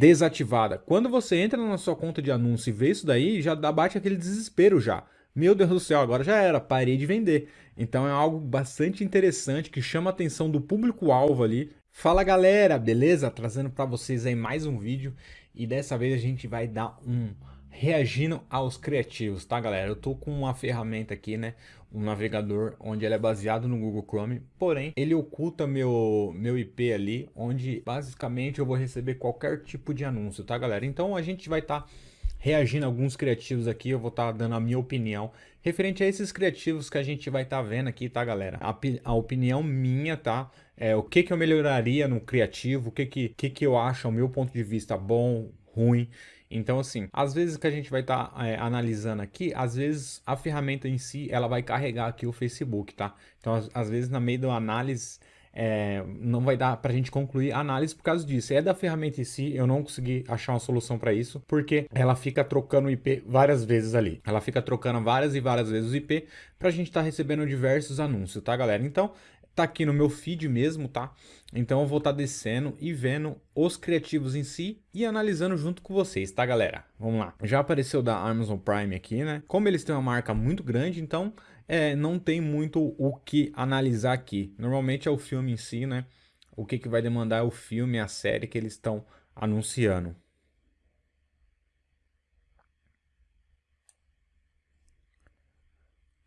desativada. Quando você entra na sua conta de anúncio e vê isso daí, já bate aquele desespero já. Meu Deus do céu, agora já era, parei de vender. Então é algo bastante interessante que chama a atenção do público-alvo ali. Fala galera, beleza? Trazendo para vocês aí mais um vídeo e dessa vez a gente vai dar um reagindo aos criativos, tá galera? Eu tô com uma ferramenta aqui, né? Um navegador onde ele é baseado no Google Chrome, porém ele oculta meu, meu IP ali, onde basicamente eu vou receber qualquer tipo de anúncio, tá galera? Então a gente vai estar... Tá reagindo a alguns criativos aqui, eu vou estar tá dando a minha opinião referente a esses criativos que a gente vai estar tá vendo aqui, tá galera? A, a, opinião minha, tá? É, o que que eu melhoraria no criativo, o que que, que que eu acho, ao meu ponto de vista, bom, ruim. Então, assim, às vezes que a gente vai estar tá, é, analisando aqui, às vezes a ferramenta em si, ela vai carregar aqui o Facebook, tá? Então, às, às vezes, na meio da análise, é, não vai dar para a gente concluir a análise por causa disso. É da ferramenta em si, eu não consegui achar uma solução para isso, porque ela fica trocando o IP várias vezes ali. Ela fica trocando várias e várias vezes o IP para a gente estar tá recebendo diversos anúncios, tá galera? Então, tá aqui no meu feed mesmo, tá? Então eu vou estar tá descendo e vendo os criativos em si e analisando junto com vocês, tá galera? Vamos lá. Já apareceu da Amazon Prime aqui, né? Como eles têm uma marca muito grande, então é, não tem muito o que analisar aqui. Normalmente é o filme em si, né? O que, que vai demandar é o filme, a série que eles estão anunciando.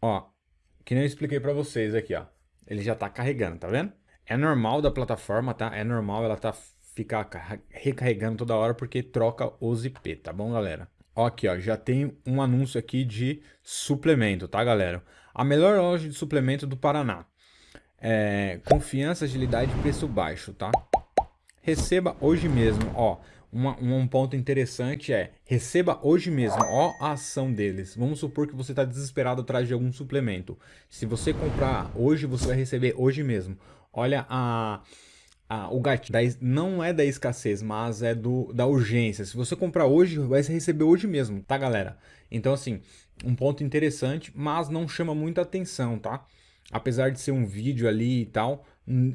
Ó, que nem eu expliquei para vocês aqui, ó. Ele já tá carregando, tá vendo? É normal da plataforma, tá? É normal ela tá ficar recarregando toda hora porque troca os IP, tá bom, galera? Ó, aqui, ó, já tem um anúncio aqui de suplemento, tá, galera? A melhor loja de suplemento do Paraná. É, confiança, agilidade e preço baixo, tá? Receba hoje mesmo, ó. Uma, um ponto interessante é, receba hoje mesmo, ó a ação deles. Vamos supor que você está desesperado atrás de algum suplemento. Se você comprar hoje, você vai receber hoje mesmo. Olha a, o gatilho não é da escassez, mas é do, da urgência. Se você comprar hoje, vai receber hoje mesmo, tá galera? Então assim, um ponto interessante, mas não chama muita atenção, tá? Apesar de ser um vídeo ali e tal,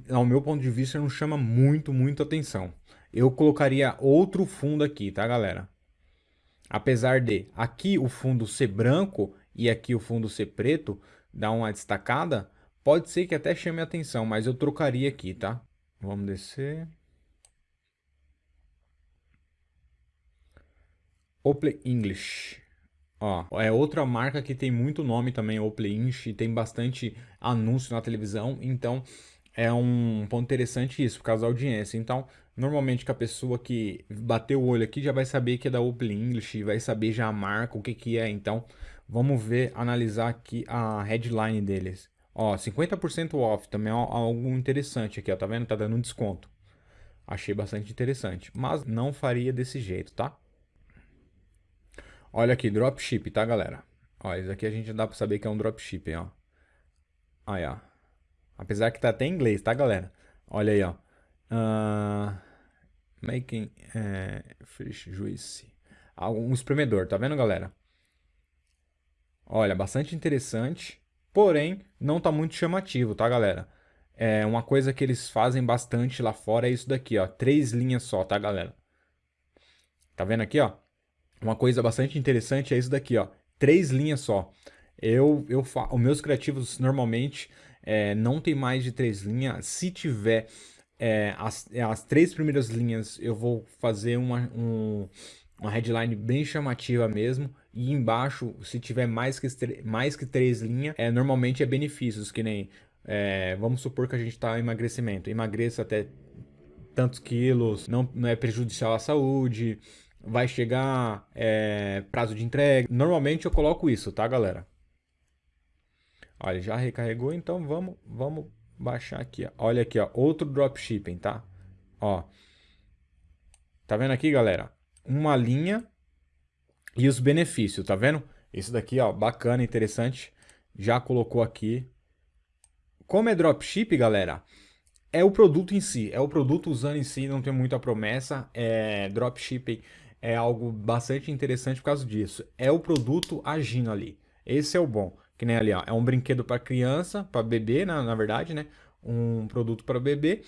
ao meu ponto de vista não chama muito, muito atenção. Eu colocaria outro fundo aqui, tá galera? Apesar de aqui o fundo ser branco e aqui o fundo ser preto, dá uma destacada, pode ser que até chame atenção, mas eu trocaria aqui, tá? Vamos descer. Ople English. Ó, é outra marca que tem muito nome também, Ople English, tem bastante anúncio na televisão, então é um ponto interessante isso, por causa da audiência. Então, normalmente que a pessoa que bateu o olho aqui já vai saber que é da Ople English, vai saber já a marca, o que que é. Então, vamos ver, analisar aqui a headline deles. Ó, 50% off também é algo interessante aqui, ó, tá vendo? Tá dando um desconto. Achei bastante interessante, mas não faria desse jeito, tá? Olha aqui, dropship, tá, galera? Ó, isso aqui a gente dá pra saber que é um dropship, ó. Aí, ó. Apesar que tá até em inglês, tá, galera? Olha aí, ó. Uh, making é, fish juice. Um espremedor, tá vendo, galera? Olha, bastante interessante. Porém, não tá muito chamativo, tá, galera? É uma coisa que eles fazem bastante lá fora é isso daqui, ó. Três linhas só, tá, galera? Tá vendo aqui, ó? Uma coisa bastante interessante é isso daqui, ó. Três linhas só. Eu, eu os meus criativos normalmente é, não tem mais de três linhas. Se tiver é, as, as três primeiras linhas, eu vou fazer uma, um, uma headline bem chamativa mesmo. E embaixo, se tiver mais que, mais que três linhas, é, normalmente é benefícios, que nem, é, vamos supor que a gente está em emagrecimento, emagreça até tantos quilos, não, não é prejudicial à saúde, vai chegar é, prazo de entrega. Normalmente eu coloco isso, tá galera? Olha, já recarregou, então vamos, vamos baixar aqui. Ó. Olha aqui, ó, outro dropshipping, tá? Ó, tá vendo aqui, galera? uma linha e os benefícios, tá vendo? Isso daqui, ó, bacana, interessante. Já colocou aqui. Como é dropship, galera, é o produto em si. É o produto usando em si, não tem muita promessa. É, dropshipping é algo bastante interessante por causa disso. É o produto agindo ali. Esse é o bom. Que nem ali, ó, é um brinquedo para criança, para bebê, na, na verdade, né? Um produto para bebê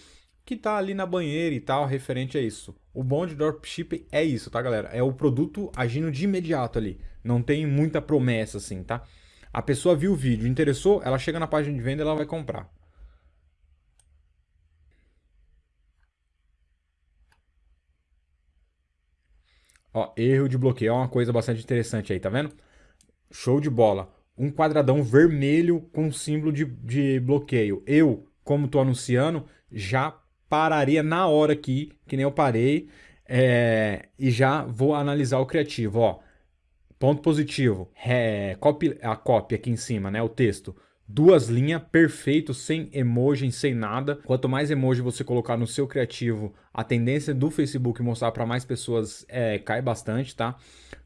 que tá ali na banheira e tal, referente a isso. o bom de dropshipping é isso, tá, galera? É o produto agindo de imediato ali. Não tem muita promessa, assim, tá? A pessoa viu o vídeo, interessou, ela chega na página de venda e ela vai comprar. Ó, erro de bloqueio é uma coisa bastante interessante aí, tá vendo? Show de bola. Um quadradão vermelho com símbolo de, de bloqueio. Eu, como tô anunciando, já pararia na hora aqui, que nem eu parei, é, e já vou analisar o criativo. Ó, ponto positivo, é, copy, a cópia aqui em cima, né, o texto duas linhas, perfeito, sem emoji, sem nada. Quanto mais emoji você colocar no seu criativo, a tendência do Facebook mostrar para mais pessoas é, cai bastante, tá?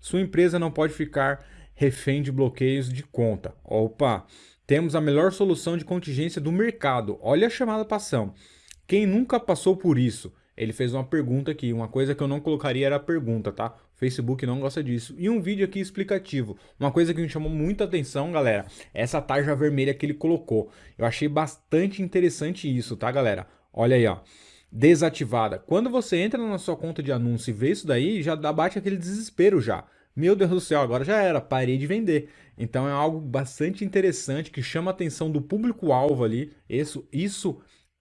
Sua empresa não pode ficar refém de bloqueios de conta. Opa, temos a melhor solução de contingência do mercado. Olha a chamada para ação. Quem nunca passou por isso? Ele fez uma pergunta aqui, uma coisa que eu não colocaria era a pergunta, tá? Facebook não gosta disso. E um vídeo aqui explicativo. Uma coisa que me chamou muita atenção, galera, é essa tarja vermelha que ele colocou. Eu achei bastante interessante isso, tá, galera? Olha aí, ó. Desativada. Quando você entra na sua conta de anúncio e vê isso daí, já bate aquele desespero já. Meu Deus do céu, agora já era, parei de vender. Então é algo bastante interessante que chama a atenção do público-alvo ali. Isso, isso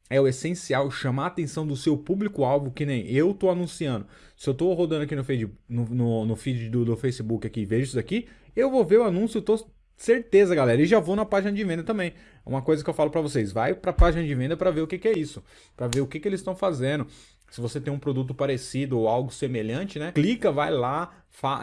é o essencial chamar a atenção do seu público-alvo, que nem eu tô anunciando. Se eu tô rodando aqui no feed, no, no, no feed do, do, Facebook aqui vejo isso aqui, eu vou ver o anúncio, tô certeza, galera. E já vou na página de venda também. Uma coisa que eu falo para vocês, vai para a página de venda para ver o que, que é isso, para ver o que, que eles estão fazendo. Se você tem um produto parecido ou algo semelhante, né? Clica, vai lá,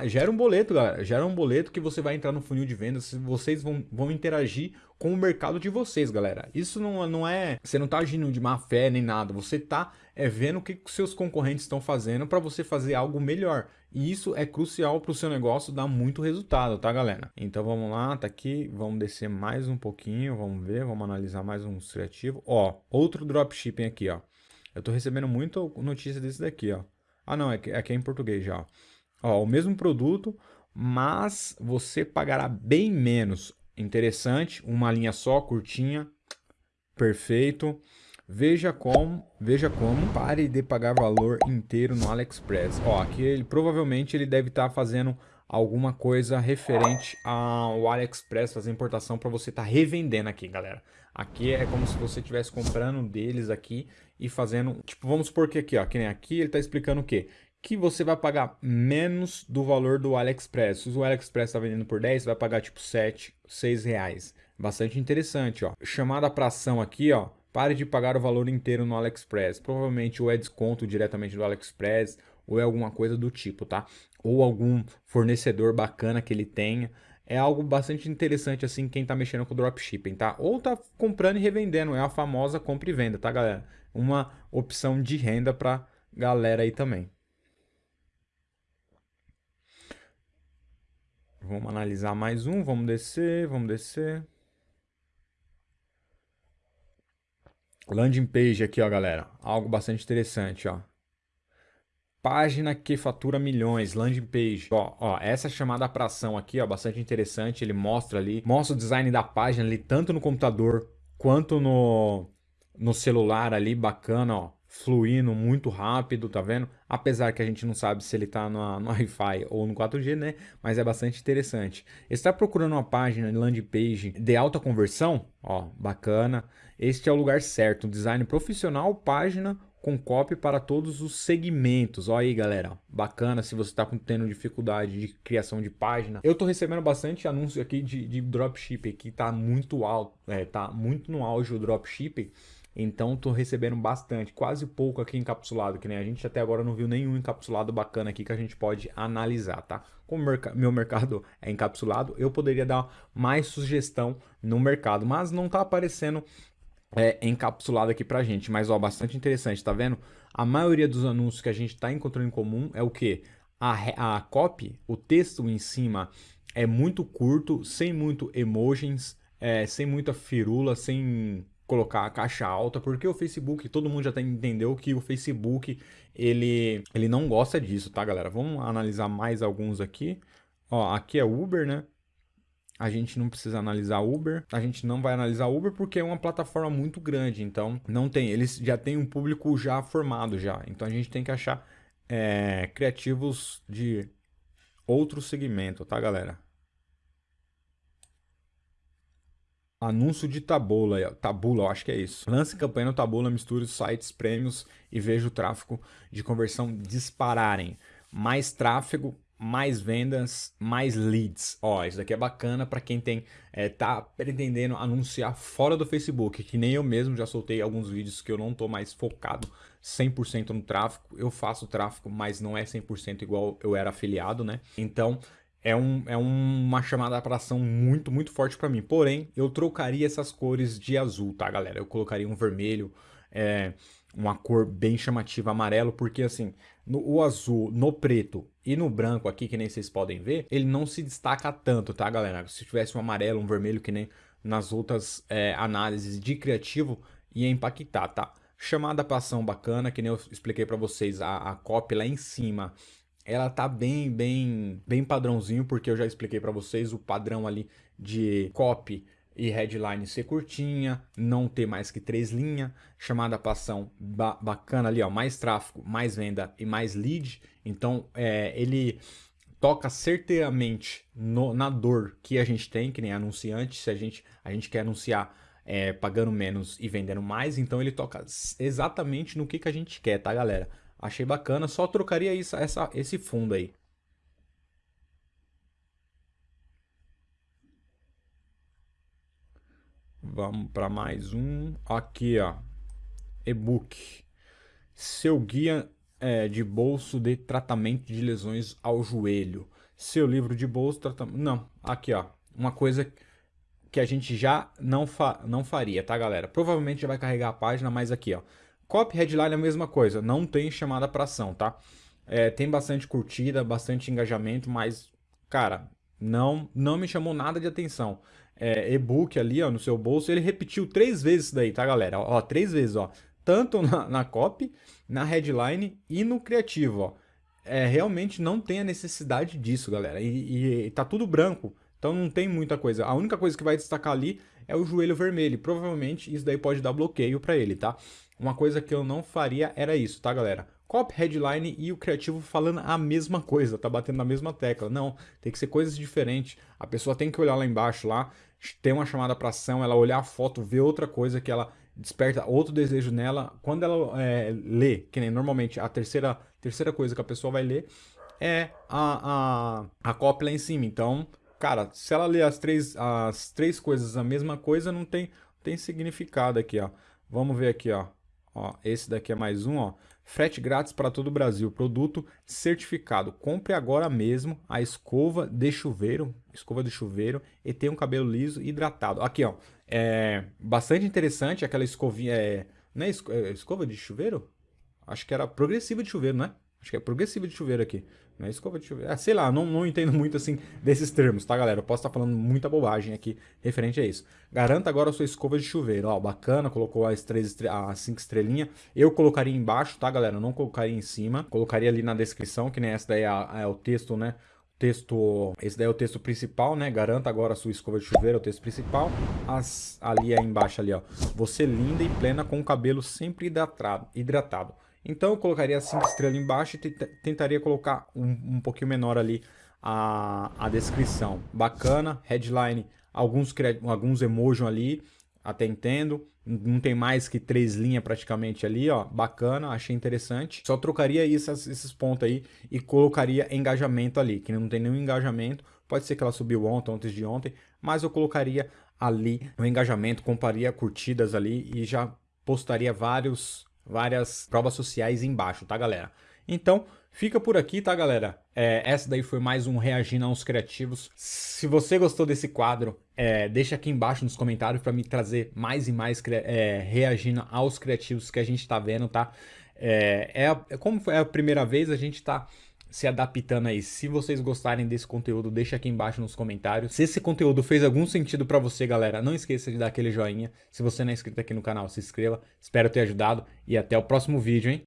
gera um boleto, galera. Gera um boleto que você vai entrar no funil de vendas. Vocês vão, vão interagir com o mercado de vocês, galera. Isso não, não é... Você não tá agindo de má fé nem nada. Você tá é, vendo o que, que seus concorrentes estão fazendo para você fazer algo melhor. E isso é crucial para o seu negócio dar muito resultado, tá, galera? Então vamos lá, tá aqui. Vamos descer mais um pouquinho. Vamos ver, vamos analisar mais um criativo. Ó, outro dropshipping aqui, ó. Eu tô recebendo muita notícia desse daqui, ó. Ah, não, é que, é que é em português já, ó. ó. o mesmo produto, mas você pagará bem menos. Interessante, uma linha só, curtinha, perfeito. Veja como, veja como, pare de pagar valor inteiro no AliExpress. Ó, aqui ele provavelmente ele deve estar tá fazendo alguma coisa referente ao AliExpress, fazer importação para você estar tá revendendo aqui, galera. Aqui é como se você estivesse comprando deles aqui e fazendo, tipo, vamos supor que aqui, ó, que nem aqui ele está explicando o quê? Que você vai pagar menos do valor do AliExpress. Se o AliExpress está vendendo por 10, você vai pagar tipo 7, 6 reais. Bastante interessante, ó. Chamada para ação aqui, ó. Pare de pagar o valor inteiro no AliExpress. Provavelmente ou é desconto diretamente do AliExpress ou é alguma coisa do tipo, tá? Ou algum fornecedor bacana que ele tenha é algo bastante interessante assim quem está mexendo com dropshipping, tá? Ou está comprando e revendendo, é a famosa compra e venda, tá, galera? Uma opção de renda para galera aí também. Vamos analisar mais um, vamos descer, vamos descer. Landing page aqui, ó, galera. Algo bastante interessante, ó. Página que fatura milhões, landing page. Ó, ó, essa chamada para ação aqui, ó, bastante interessante. Ele mostra ali, mostra o design da página ali, tanto no computador quanto no, no celular ali, bacana, ó. Fluindo muito rápido, tá vendo? Apesar que a gente não sabe se ele tá no, no Wi-Fi ou no 4G, né? Mas é bastante interessante. Está procurando uma página landing page de alta conversão? Ó, bacana. Este é o lugar certo. Design profissional, página com copy para todos os segmentos. Olha aí, galera. Bacana se você está tendo dificuldade de criação de página. Eu estou recebendo bastante anúncio aqui de, de dropshipping que está muito alto, é, tá muito no auge o dropshipping. Então estou recebendo bastante, quase pouco aqui encapsulado, que nem a gente até agora não viu nenhum encapsulado bacana aqui que a gente pode analisar, tá? Como meu mercado é encapsulado, eu poderia dar mais sugestão no mercado, mas não está aparecendo é, encapsulado aqui pra gente, mas ó, bastante interessante, tá vendo? A maioria dos anúncios que a gente está encontrando em comum é o que? A, a copy, o texto em cima é muito curto, sem muito emojis, é, sem muita firula, sem colocar a caixa alta, porque o Facebook, todo mundo já entendeu que o Facebook, ele, ele não gosta disso, tá galera? Vamos analisar mais alguns aqui. Ó, aqui é Uber, né? A gente não precisa analisar Uber, a gente não vai analisar Uber porque é uma plataforma muito grande, então não tem, eles já têm um público já formado já, então a gente tem que achar é, criativos de outro segmento, tá, galera? Anúncio de Tabula, Tabula, eu acho que é isso. Lance campanha no Tabula, misture sites, prêmios e veja o tráfego de conversão dispararem. Mais tráfego, mais vendas, mais leads. Ó, isso daqui é bacana para quem tem é, tá pretendendo anunciar fora do Facebook, que nem eu mesmo já soltei alguns vídeos que eu não tô mais focado 100% no tráfego. Eu faço tráfego, mas não é 100% igual eu era afiliado, né? Então, é, um, é uma chamada para ação muito, muito forte para mim. Porém, eu trocaria essas cores de azul, tá, galera? Eu colocaria um vermelho, é, uma cor bem chamativa amarelo, porque assim, no, o azul, no preto e no branco aqui, que nem vocês podem ver, ele não se destaca tanto, tá, galera? Se tivesse um amarelo, um vermelho, que nem nas outras é, análises de criativo, ia impactar, tá? Chamada para ação bacana, que nem eu expliquei para vocês, a, a copy lá em cima, ela tá bem, bem, bem padrãozinho, porque eu já expliquei para vocês o padrão ali de copy e headline ser curtinha, não ter mais que três linhas, chamada para ação ba bacana ali, ó, mais tráfego, mais venda e mais lead. Então, é, ele toca certeiramente no, na dor que a gente tem, que nem anunciante, se a gente, a gente quer anunciar é, pagando menos e vendendo mais, então ele toca exatamente no que, que a gente quer, tá, galera? Achei bacana, só trocaria isso, essa, esse fundo aí. Vamos para mais um. Aqui, ó. E-book. Seu guia é, de bolso de tratamento de lesões ao joelho. Seu livro de bolso tratamento... Não, aqui, ó. Uma coisa que a gente já não, fa... não faria, tá, galera? Provavelmente já vai carregar a página, mas aqui, ó. Copy headline é a mesma coisa. Não tem chamada para ação, tá? É, tem bastante curtida, bastante engajamento, mas, cara, não, não me chamou nada de atenção é, e-book ali, ó, no seu bolso, ele repetiu três vezes isso daí, tá, galera? Ó, três vezes, ó. Tanto na, na copy, na headline e no criativo, ó. É, realmente não tem a necessidade disso, galera. E, e, e tá tudo branco, então não tem muita coisa. A única coisa que vai destacar ali é o joelho vermelho. Provavelmente isso daí pode dar bloqueio para ele, tá? Uma coisa que eu não faria era isso, tá, galera? copy, headline e o criativo falando a mesma coisa, tá batendo na mesma tecla. Não, tem que ser coisas diferentes. A pessoa tem que olhar lá embaixo lá, ter uma chamada para ação, ela olhar a foto, ver outra coisa que ela desperta outro desejo nela. Quando ela é, lê, que nem normalmente a terceira, terceira coisa que a pessoa vai ler é a, a, a copy lá em cima. Então, cara, se ela ler as três, as três coisas a mesma coisa, não tem, tem significado aqui, ó. Vamos ver aqui, ó. ó esse daqui é mais um, ó. Frete grátis para todo o Brasil. Produto certificado. Compre agora mesmo a escova de chuveiro, escova de chuveiro e tenha um cabelo liso e hidratado. Aqui, ó, é bastante interessante aquela escovinha, é, não é, é escova de chuveiro? Acho que era progressiva de chuveiro, né? Acho que é progressiva de chuveiro aqui. Não é escova de chuveiro. Ah, sei lá, não, não entendo muito assim desses termos, tá, galera? Eu posso estar falando muita bobagem aqui referente a isso. Garanta agora a sua escova de chuveiro. Ó, bacana, colocou as, três, as cinco estrelinhas. Eu colocaria embaixo, tá, galera? Eu não colocaria em cima. Colocaria ali na descrição, que nem essa daí é, é o texto, né? texto, esse daí é o texto principal, né? Garanta agora a sua escova de chuveiro, é o texto principal. As, ali é embaixo ali, ó. Você linda e plena com o cabelo sempre hidratado. hidratado. Então eu colocaria 5 estrelas embaixo e tentaria colocar um, um pouquinho menor ali a, a descrição. Bacana, headline, alguns, alguns emojis ali, até entendo. Não tem mais que três linhas praticamente ali, ó. Bacana, achei interessante. Só trocaria esses, esses pontos aí e colocaria engajamento ali, que não tem nenhum engajamento. Pode ser que ela subiu ontem, antes de ontem, mas eu colocaria ali o engajamento, comparia curtidas ali e já postaria vários várias provas sociais embaixo, tá, galera? Então, fica por aqui, tá, galera? É, essa daí foi mais um Reagindo aos Criativos. Se você gostou desse quadro, é, deixa aqui embaixo nos comentários para me trazer mais e mais é, reagindo aos criativos que a gente tá vendo, tá? É, é, como é a primeira vez, a gente tá se adaptando aí. Se vocês gostarem desse conteúdo, deixa aqui embaixo nos comentários. Se esse conteúdo fez algum sentido para você, galera, não esqueça de dar aquele joinha. Se você não é inscrito aqui no canal, se inscreva. Espero ter ajudado e até o próximo vídeo, hein?